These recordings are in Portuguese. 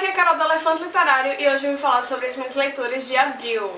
aqui é a Carol do Elefante Literário e hoje eu vim falar sobre as minhas leituras de abril.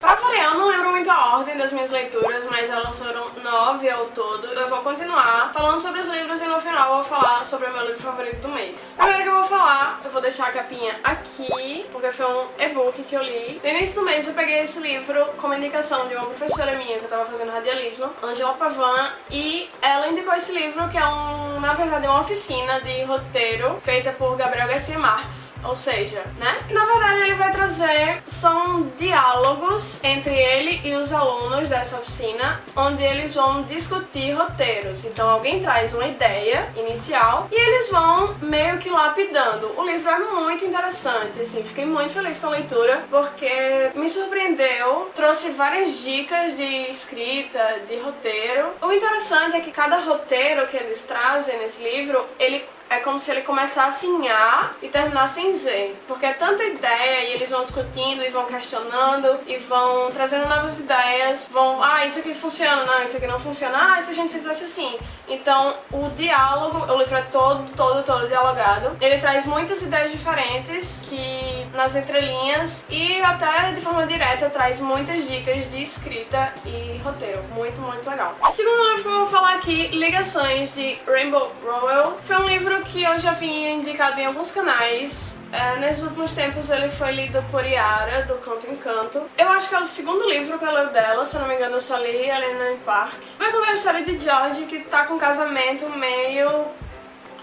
Pra variar, eu não lembro muito a ordem das minhas leituras, mas elas foram nove ao todo. Eu vou continuar falando sobre os livros e no final eu vou falar sobre o meu livro favorito do mês. Primeiro que eu vou falar, eu vou deixar a capinha aqui, porque foi um e-book que eu li. No início do mês eu peguei esse livro como indicação de uma professora minha que eu tava fazendo radialismo, Angela Pavan, e ela indicou esse livro que é um, na verdade, uma oficina de roteiro feita por Gabriel Garcia Marques. Ou seja, né? Na verdade ele vai trazer, são diálogos entre ele e os alunos dessa oficina, onde eles vão discutir roteiros. Então alguém traz uma ideia inicial e eles vão meio que lapidando. O livro é muito interessante, assim, fiquei muito feliz com a leitura, porque me surpreendeu, trouxe várias dicas de escrita, de roteiro. O interessante é que cada roteiro que eles trazem nesse livro, ele é como se ele começasse em A e terminasse em Z. Porque é tanta ideia e eles vão discutindo e vão questionando e vão trazendo novas ideias. Vão, ah, isso aqui funciona, não, isso aqui não funciona, ah, se a gente fizesse assim? Então, o diálogo, o livro é todo, todo, todo dialogado. Ele traz muitas ideias diferentes que nas entrelinhas e até de forma direta traz muitas dicas de escrita e roteiro. Muito, muito legal. O segundo livro que eu vou falar aqui, Ligações de Rainbow Rowell, foi um livro que eu já vim indicado em alguns canais. É, nesses últimos tempos ele foi lido por Yara, do Canto em Canto. Eu acho que é o segundo livro que eu leio dela, se eu não me engano eu só li Helena em Park. Vai contar a história de George, que tá com um casamento meio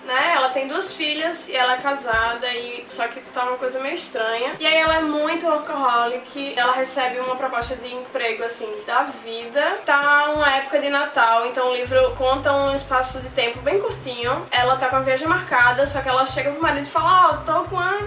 né? Ela tem duas filhas e ela é casada, e só que tá uma coisa meio estranha. E aí ela é muito workaholic, ela recebe uma proposta de emprego, assim, da vida. Tá uma época de Natal, então o livro conta um espaço de tempo bem curtinho. Ela tá com a viagem marcada, só que ela chega pro marido e fala, ó, oh, tô com uma,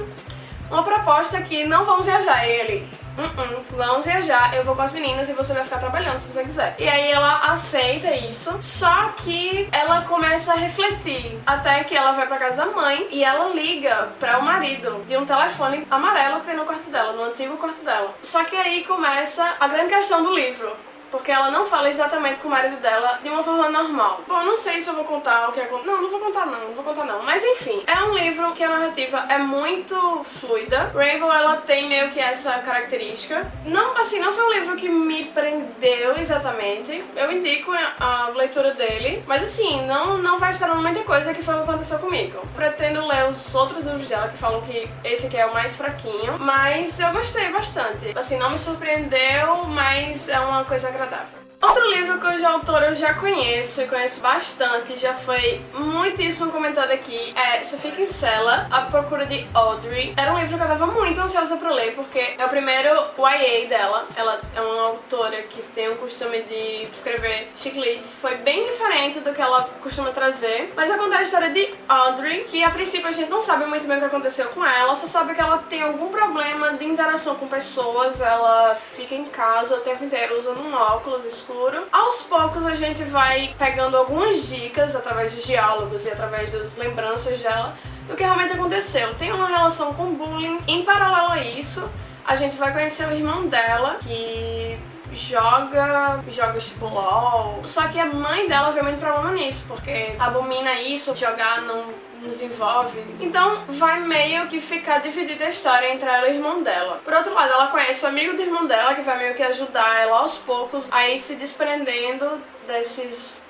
uma proposta aqui, não vamos viajar. Ele, Uh -uh, vamos viajar, eu vou com as meninas e você vai ficar trabalhando se você quiser. E aí ela aceita isso, só que ela começa a refletir, até que ela vai pra casa da mãe e ela liga para o marido de um telefone amarelo que tem no quarto dela, no antigo quarto dela. Só que aí começa a grande questão do livro porque ela não fala exatamente com o marido dela de uma forma normal. Bom, não sei se eu vou contar o que aconteceu. Não, não vou contar não, não vou contar não. Mas enfim, é um livro que a narrativa é muito fluida. Rainbow, ela tem meio que essa característica. Não, assim, não foi um livro que me prendeu exatamente. Eu indico a leitura dele, mas assim, não, não vai esperando muita coisa que foi o que aconteceu comigo. Pretendo ler os outros livros dela que falam que esse aqui é o mais fraquinho, mas eu gostei bastante. Assim, não me surpreendeu, mas é uma coisa agradável agradável. Outro livro cuja autora eu já conheço e conheço bastante, já foi muitíssimo comentado aqui, é Sophie Kinsella, A Procura de Audrey. Era um livro que eu tava muito ansiosa pra ler, porque é o primeiro YA dela. Ela é uma autora que tem o costume de escrever chicletes. Foi bem diferente do que ela costuma trazer, mas eu contar a história de Audrey, que a princípio a gente não sabe muito bem o que aconteceu com ela, só sabe que ela tem algum problema de interação com pessoas, ela fica em casa o tempo inteiro usando um óculos escuro escuro. Aos poucos a gente vai pegando algumas dicas através dos diálogos e através das lembranças dela do que realmente aconteceu. Tem uma relação com bullying. Em paralelo a isso, a gente vai conhecer o irmão dela, que joga jogos tipo LOL. Só que a mãe dela vê muito problema nisso, porque abomina isso, jogar não desenvolve. Então vai meio que ficar dividida a história entre ela e o irmão dela. Por outro lado, ela conhece o amigo do irmão dela, que vai meio que ajudar ela aos poucos a ir se desprendendo desses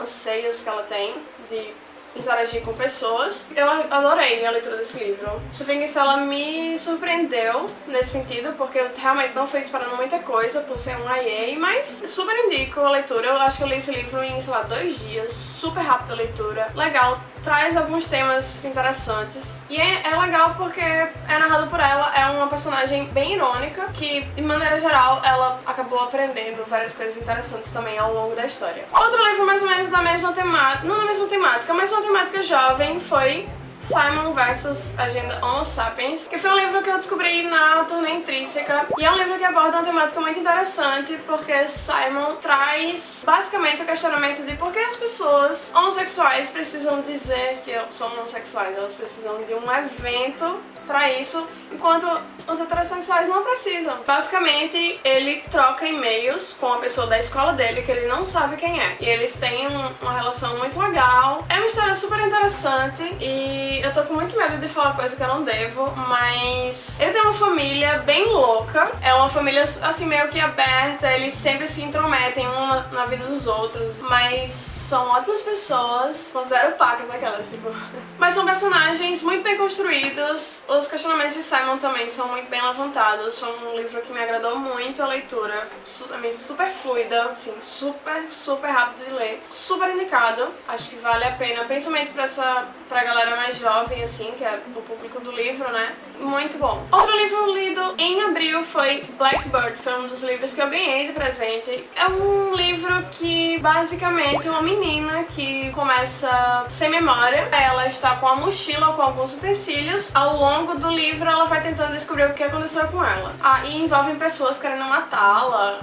anseios que ela tem de interagir com pessoas. Eu adorei a leitura desse livro. Se ela me surpreendeu nesse sentido, porque eu realmente não fui esperando muita coisa por ser um IA, mas super indico a leitura. Eu acho que eu li esse livro em, sei lá, dois dias. Super rápida a leitura. Legal, traz alguns temas interessantes. E é, é, legal porque é narrado por ela, é uma personagem bem irônica, que, de maneira geral, ela acabou aprendendo várias coisas interessantes também ao longo da história. Outro livro mais ou menos da mesma temática, não da mesma temática, mas uma temática jovem foi Simon vs Agenda Homo Sapiens, que foi um livro que eu descobri na turnê intrínseca. E é um livro que aborda uma temática muito interessante porque Simon traz basicamente o questionamento de por que as pessoas homossexuais precisam dizer que são homossexuais, elas precisam de um evento pra isso, enquanto os heterossexuais não precisam. Basicamente, ele troca e-mails com a pessoa da escola dele que ele não sabe quem é. E eles têm um, uma relação muito legal. É uma história super interessante e eu tô com muito medo de falar coisa que eu não devo, mas ele tem uma família bem louca. É uma família assim meio que aberta, eles sempre se intrometem um na vida dos outros, mas são ótimas pessoas, considero pacas aquelas, tipo. Mas são personagens muito bem construídos, os questionamentos de Simon também são muito bem levantados, foi um livro que me agradou muito a leitura, também super fluida, assim, super, super rápido de ler, super indicado, acho que vale a pena, principalmente pra, essa, pra galera mais jovem, assim, que é o público do livro, né, muito bom. Outro livro lido em abril foi Blackbird, foi um dos livros que eu ganhei de presente, é um livro que basicamente uma menina que começa sem memória. Ela está com a mochila com alguns utensílios. Ao longo do livro ela vai tentando descobrir o que aconteceu com ela. E envolvem pessoas querendo matá-la,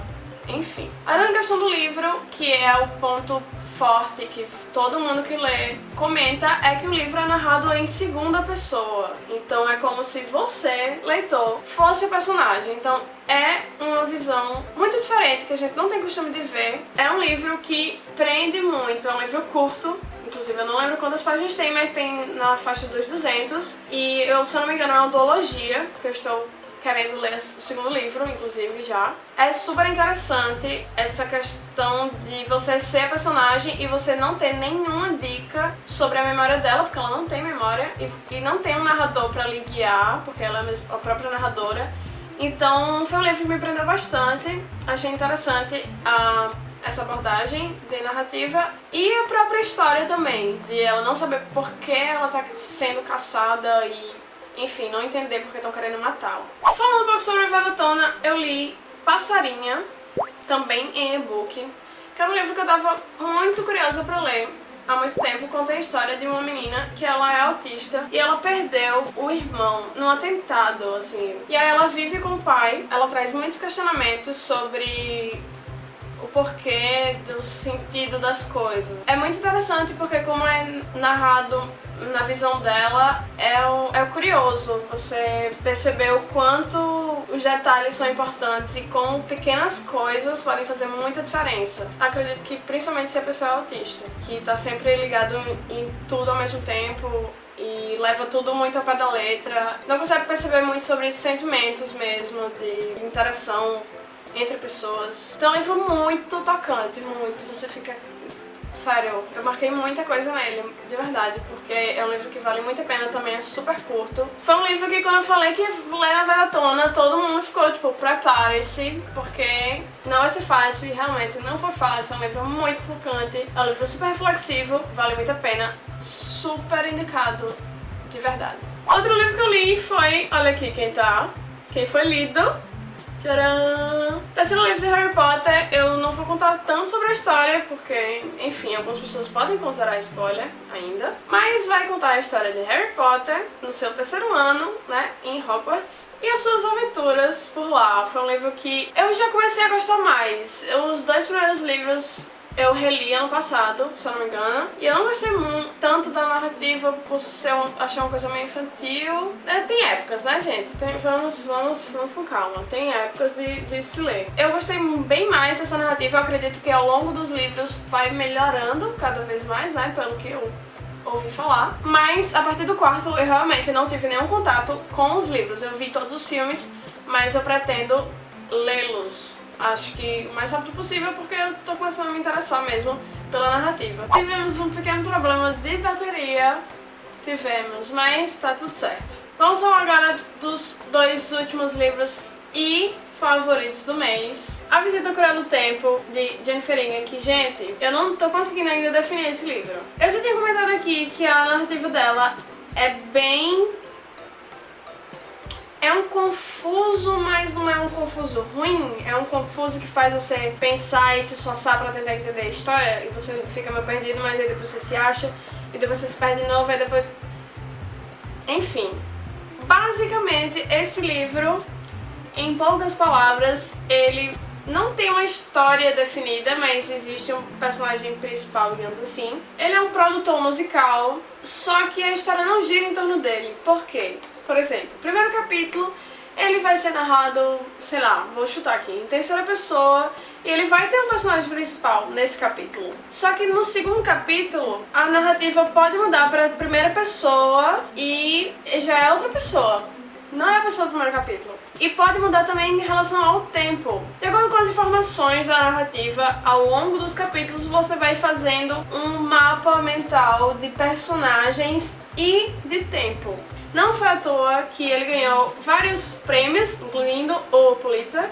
enfim. A grande questão do livro, que é o ponto forte que todo mundo que lê comenta, é que o livro é narrado em segunda pessoa. Então é como se você, leitor, fosse o personagem. Então é uma visão muito diferente que a gente não tem costume de ver. É um livro que prende muito, é um livro curto, inclusive eu não lembro quantas páginas tem, mas tem na faixa dos 200. E eu, se eu não me engano, é uma duologia, que eu estou querendo ler o segundo livro, inclusive, já. É super interessante essa questão de você ser a personagem e você não ter nenhuma dica sobre a memória dela, porque ela não tem memória, e, e não tem um narrador pra lhe guiar, porque ela é a própria narradora. Então, foi um livro que me prendeu bastante, achei interessante a essa abordagem de narrativa e a própria história também, de ela não saber por que ela tá sendo caçada e enfim, não entender porque estão querendo matá-lo. Falando um pouco sobre a Vedatona, eu li Passarinha, também em e-book, que é um livro que eu tava muito curiosa pra ler há muito tempo conta a história de uma menina que ela é autista e ela perdeu o irmão num atentado, assim. E aí ela vive com o pai, ela traz muitos questionamentos sobre o porquê do sentido das coisas. É muito interessante porque como é narrado na visão dela, é o, é curioso você perceber o quanto os detalhes são importantes e como pequenas coisas podem fazer muita diferença. Acredito que principalmente se a pessoa é autista, que tá sempre ligado em, tudo ao mesmo tempo, e leva tudo muito ao pé da letra. Não consegue perceber muito sobre sentimentos mesmo, de interação entre pessoas. Então é um livro muito tocante, muito. Você fica Sério, eu marquei muita coisa nele, de verdade, porque é um livro que vale muito a pena também, é super curto. Foi um livro que quando eu falei que ler na maratona, todo mundo ficou tipo, prepare-se, porque não vai ser fácil, e realmente não foi fácil, é um livro muito focante, é um livro super reflexivo, vale muito a pena, super indicado, de verdade. Outro livro que eu li foi, olha aqui quem tá, quem foi lido, Tcharam! Terceiro livro de Harry Potter, eu vou contar tanto sobre a história, porque, enfim, algumas pessoas podem considerar spoiler ainda. Mas vai contar a história de Harry Potter no seu terceiro ano, né, em Hogwarts. E as suas aventuras por lá. Foi um livro que eu já comecei a gostar mais. Os dois primeiros livros eu reli ano passado, se eu não me engano. E eu não gostei muito, tanto da narrativa por ser um, achar uma coisa meio infantil. É, tem épocas, né, gente? Tem, vamos, vamos, vamos com calma. Tem épocas de, de se ler. Eu gostei bem mais dessa narrativa. Eu acredito que ao longo dos livros vai melhorando cada vez mais, né? Pelo que eu ouvi falar. Mas a partir do quarto eu realmente não tive nenhum contato com os livros. Eu vi todos os filmes, mas eu pretendo lê-los acho que o mais rápido possível porque eu tô começando a me interessar mesmo pela narrativa. Tivemos um pequeno problema de bateria, tivemos, mas tá tudo certo. Vamos falar agora dos dois últimos livros e favoritos do mês. A Visita ao Cruel do Tempo, de Jennifer Ingham, que, gente, eu não tô conseguindo ainda definir esse livro. Eu já tinha comentado aqui que a narrativa dela é bem é um confuso, mas não é um confuso ruim. É um confuso que faz você pensar e se esforçar pra tentar entender a história. E você fica meio perdido, mas aí depois você se acha. E depois você se perde de novo, e depois... Enfim, basicamente esse livro, em poucas palavras, ele não tem uma história definida, mas existe um personagem principal, digamos assim. Ele é um produtor musical, só que a história não gira em torno dele. Por quê? Por exemplo, primeiro capítulo, ele vai ser narrado, sei lá, vou chutar aqui, em terceira pessoa, e ele vai ter um personagem principal nesse capítulo. Só que no segundo capítulo, a narrativa pode mudar para primeira pessoa e já é outra pessoa. Não é a pessoa do primeiro capítulo. E pode mudar também em relação ao tempo. De acordo com as informações da narrativa, ao longo dos capítulos você vai fazendo um mapa mental de personagens e de tempo. Não foi à toa que ele ganhou vários prêmios, incluindo o Pulitzer.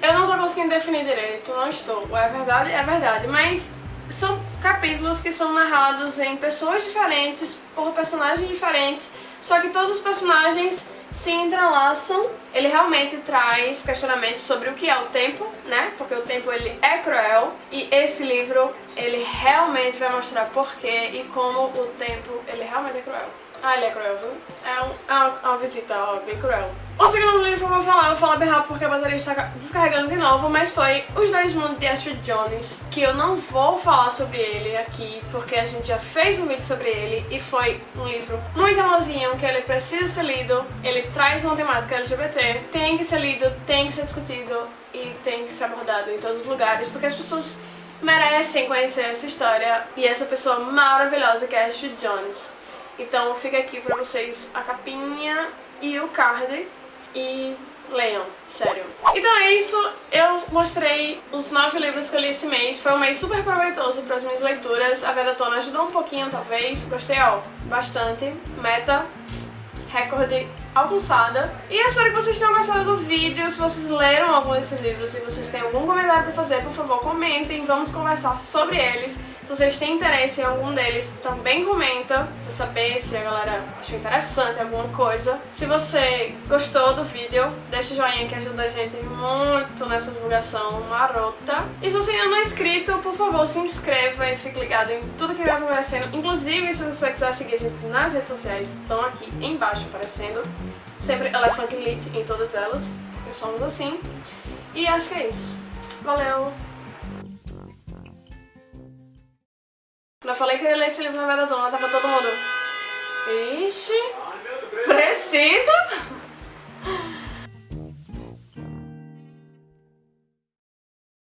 Eu não tô conseguindo definir direito, não estou. É verdade? É verdade, mas são capítulos que são narrados em pessoas diferentes, por personagens diferentes, só que todos os personagens se entrelaçam. Ele realmente traz questionamentos sobre o que é o tempo, né? Porque o tempo ele é cruel e esse livro ele realmente vai mostrar porquê e como o tempo ele realmente é cruel. Ah, ele é cruel, viu? É, um, é uma, uma, visita, ó, bem cruel. O segundo livro que eu vou falar, eu vou falar bem rápido porque a bateria está descarregando de novo, mas foi Os Dois Mundos de Astrid Jones, que eu não vou falar sobre ele aqui, porque a gente já fez um vídeo sobre ele e foi um livro muito amorzinho, que ele precisa ser lido, ele traz uma temática LGBT, tem que ser lido, tem que ser discutido e tem que ser abordado em todos os lugares, porque as pessoas merecem conhecer essa história e essa pessoa maravilhosa que é Astrid Jones. Então fica aqui pra vocês a capinha e o card e leiam, sério. Então é isso, eu mostrei os nove livros que eu li esse mês, foi um mês super proveitoso para as minhas leituras, a Vedatona ajudou um pouquinho talvez, gostei ó, bastante, meta, recorde alcançada. E eu espero que vocês tenham gostado do vídeo, se vocês leram algum desses livros, se vocês têm algum comentário pra fazer, por favor comentem, vamos conversar sobre eles. Se vocês têm interesse em algum deles, também comenta pra saber se a galera achou interessante alguma coisa. Se você gostou do vídeo, deixa o joinha que ajuda a gente muito nessa divulgação marota. E se você ainda não é inscrito, por favor, se inscreva e fique ligado em tudo que vai aparecendo. Inclusive, se você quiser seguir a gente nas redes sociais, estão aqui embaixo aparecendo. Sempre Elephant é Lit em todas elas, porque somos assim. E acho que é isso. Valeu! Não eu falei que eu ia ler esse livro na verdade não tava todo mundo... Ixi... Precisa?